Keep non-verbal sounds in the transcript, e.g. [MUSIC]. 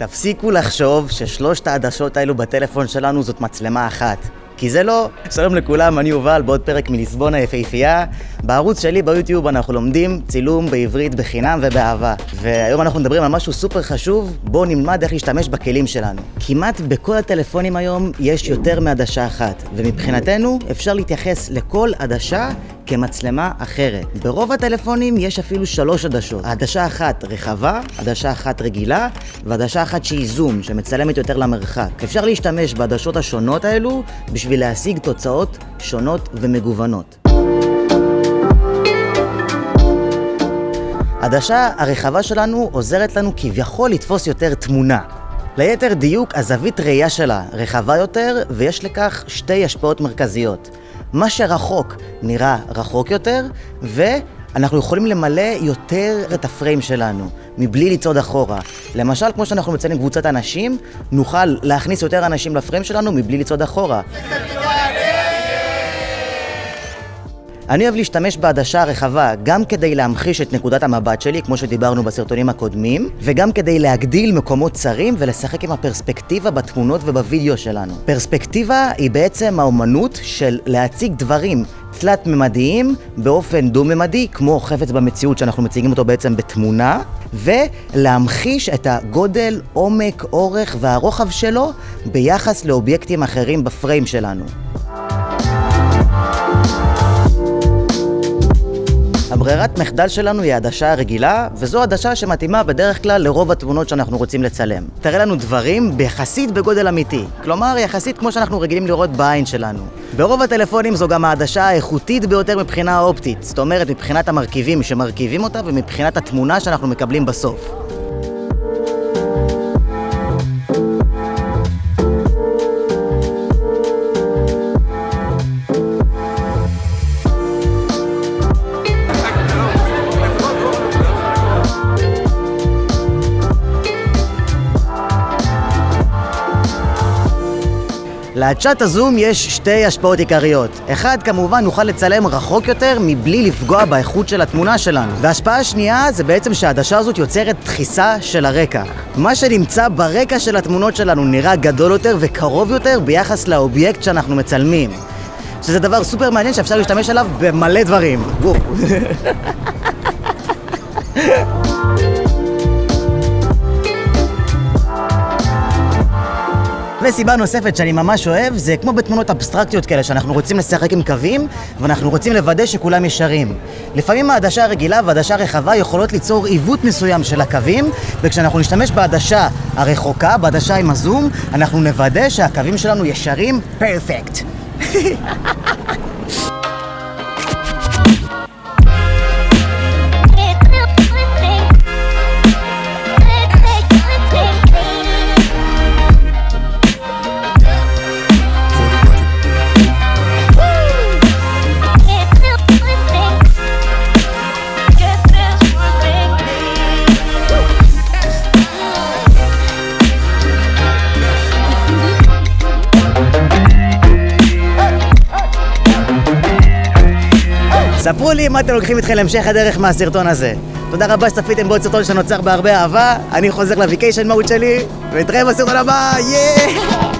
תפסיקו לחשוב ששלושת העדשות האלו בטלפון שלנו זאת מצלמה אחת. כי זה לא. שלום לכולם, אני יובל, בעוד פרק מליסבון היפהפייה. בערוץ שלי ביוטיוב אנחנו לומדים צילום בעברית בחינם ובאהבה. והיום אנחנו מדברים על משהו סופר חשוב, בואו נלמד איך להשתמש בכלים שלנו. כמעט בכל הטלפונים היום יש יותר מעדשה אחת, ומבחינתנו אפשר להתייחס לכל עדשה כמצלמה אחרת. ברוב הטלפונים יש אפילו שלוש עדשות. עדשה אחת רחבה, עדשה אחת רגילה, ועדשה אחת שהיא זום, שמצלמת יותר למרחק. אפשר להשתמש בעדשות השונות האלו בשביל להשיג תוצאות שונות ומגוונות. העדשה הרחבה שלנו עוזרת לנו כביכול לתפוס יותר תמונה. ליתר דיוק, הזווית ראייה שלה רחבה יותר, ויש לכך שתי השפעות מרכזיות. מה שרחוק נראה רחוק יותר, ואנחנו יכולים למלא יותר את הפריים שלנו, מבלי לצעוד אחורה. למשל, כמו שאנחנו מציינים קבוצת אנשים, נוכל להכניס יותר אנשים לפריים שלנו מבלי לצעוד אחורה. אני אוהב להשתמש בעדשה הרחבה גם כדי להמחיש את נקודת המבט שלי, כמו שדיברנו בסרטונים הקודמים, וגם כדי להגדיל מקומות צרים ולשחק עם הפרספקטיבה בתמונות ובווידאו שלנו. פרספקטיבה היא בעצם האומנות של להציג דברים תלת-ממדיים באופן דו-ממדי, כמו חפץ במציאות שאנחנו מציגים אותו בעצם בתמונה, ולהמחיש את הגודל, עומק, אורך והרוחב שלו ביחס לאובייקטים אחרים בפריים שלנו. הברירת מחדל שלנו היא העדשה הרגילה, וזו עדשה שמתאימה בדרך כלל לרוב התמונות שאנחנו רוצים לצלם. תראה לנו דברים ביחסית בגודל אמיתי, כלומר יחסית כמו שאנחנו רגילים לראות בעין שלנו. ברוב הטלפונים זו גם העדשה האיכותית ביותר מבחינה אופטית, זאת אומרת מבחינת המרכיבים שמרכיבים אותה ומבחינת התמונה שאנחנו מקבלים בסוף. לעדשת הזום יש שתי השפעות עיקריות. אחד, כמובן, נוכל לצלם רחוק יותר מבלי לפגוע באיכות של התמונה שלנו. וההשפעה השנייה זה בעצם שהעדשה הזאת יוצרת דחיסה של הרקע. מה שנמצא ברקע של התמונות שלנו נראה גדול יותר וקרוב יותר ביחס לאובייקט שאנחנו מצלמים. שזה דבר סופר מעניין שאפשר להשתמש עליו במלא דברים. [LAUGHS] וסיבה נוספת שאני ממש אוהב, זה כמו בתמונות אבסטרקטיות כאלה, שאנחנו רוצים לשחק עם קווים, ואנחנו רוצים לוודא שכולם ישרים. לפעמים העדשה הרגילה והעדשה הרחבה יכולות ליצור עיוות מסוים של הקווים, וכשאנחנו נשתמש בעדשה הרחוקה, בעדשה עם הזום, אנחנו נוודא שהקווים שלנו ישרים פרפקט. [LAUGHS] ספרו לי מה אתם לוקחים איתכם להמשך הדרך מהסרטון הזה. תודה רבה שצפיתם בעוד סרטון שנוצר בהרבה אהבה, אני חוזר לוויקיישן מהות שלי, ונתראה בסרטון הבא, יאה!